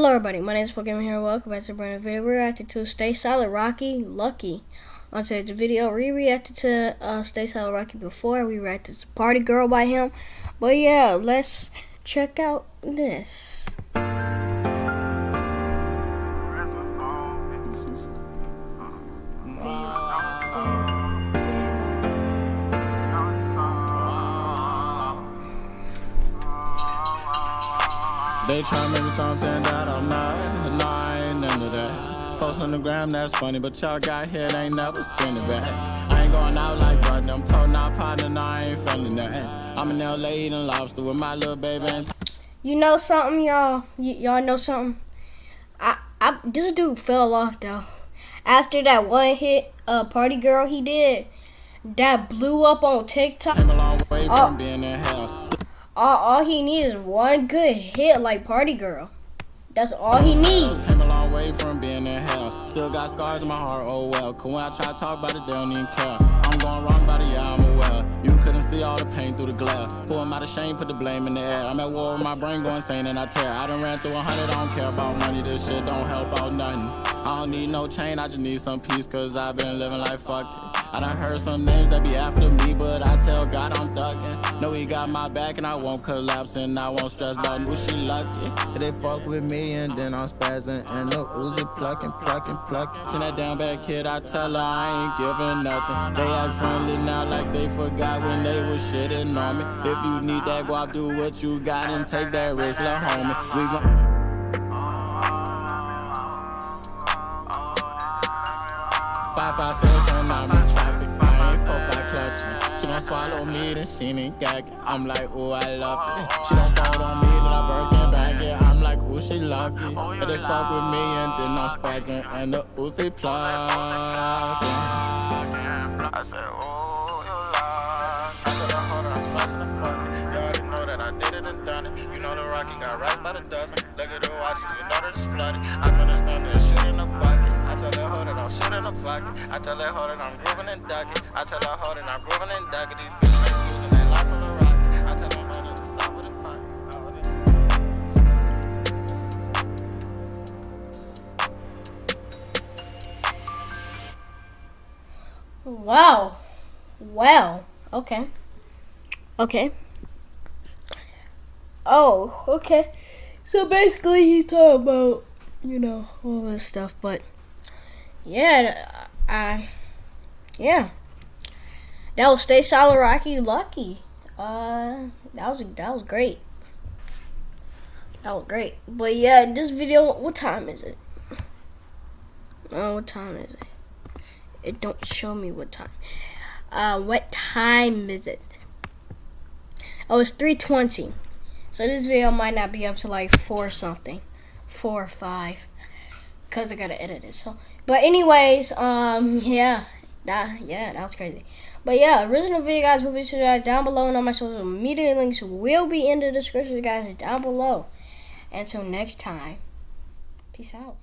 Hello everybody, my name is Pokemon here. Welcome back to a brand new video. We reacted to Stay Solid Rocky Lucky. On today's video, we reacted to uh, Stay Solid Rocky before. We reacted to Party Girl by him. But yeah, let's check out this. They try to make me something that I'm not. No, I ain't into that. Post on the gram, that's funny, but y'all got hit, ain't never spin it back. I ain't going out like Button, I'm told not partner, no, I ain't feeling that. I'm in LA eating lobster with my little baby. And you know something, y'all? y'all know something? I, I, this dude fell off though. After that one hit, uh, Party Girl he did, that blew up on TikTok. Came a long way from oh. being all, all he needs is one good hit like Party Girl. That's all he needs. Came a long way from being in hell. Still got scars in my heart, oh well. Cause when I try to talk about it, they don't even care. I'm going wrong about it, yeah, I'm aware. You couldn't see all the pain through the glare. Pull him out of shame, put the blame in the air. I'm at war with my brain going insane and I tear. I done ran through a hundred, I don't care about money. This shit don't help out nothing. I don't need no chain, I just need some peace. Cause I've been living like fuck it. I done heard some names that be after me, but I tell God I'm ducking. Know he got my back and I won't collapse and I won't stress about who she lucky. They fuck with me and then I'm spazzing and the Uzi plucking, plucking, plucking. To that damn bad kid, I tell her I ain't giving nothing. They act friendly now like they forgot when they was shitting on me. If you need that guap, do what you got and take that risk, little homie. We gon' Five, five, six, and I'm in traffic. I ain't four, five clutching. She don't swallow me, then she ain't gagging. I'm like, ooh, I love it. She don't fall on me, then I break it back it. I'm like, ooh, she lucky. But they fuck with me, and then I'm spazzing, and the Uzi plug. I said, ooh, you love. I said, hold on, I'm splashing the fuck. You already know that I did it and done it. You know the Rocky got right by the dozen. Look at the watch, you know that it's flooded. I that I'm shit in the pocket. I tell that hoe that I'm grooving and ducking. I tell that hoe that I'm grooving and ducking. These bitches ain't using they lost on the rocket. I tell them hoe to stop with the fight. Wow. Well, okay. Okay. Oh, okay. So basically he's talking about, you know, all this stuff, but yeah, I, yeah. That was Stay Solid Rocky Lucky. Uh, that was that was great. That was great. But yeah, this video, what time is it? Oh, what time is it? It don't show me what time. Uh, what time is it? Oh, it's 3.20. So this video might not be up to like 4 something. 4 or 5 because I gotta edit it. So, but anyways, um, yeah, that yeah, that was crazy. But yeah, original video guys will be down below, and all my social media links will be in the description, guys, down below. Until next time, peace out.